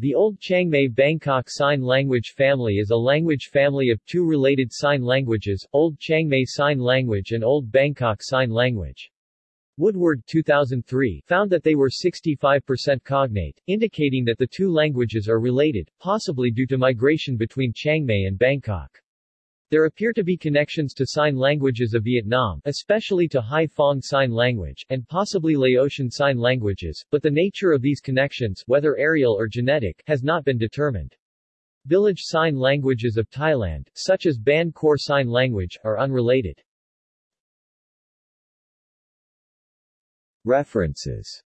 The Old Chiangmai Bangkok Sign Language family is a language family of two related sign languages, Old Chiangmai Sign Language and Old Bangkok Sign Language. Woodward 2003 found that they were 65% cognate, indicating that the two languages are related, possibly due to migration between Chiangmai and Bangkok. There appear to be connections to sign languages of Vietnam, especially to Hai Sign Language, and possibly Laotian Sign Languages, but the nature of these connections, whether areal or genetic, has not been determined. Village sign languages of Thailand, such as Ban Khor Sign Language, are unrelated. References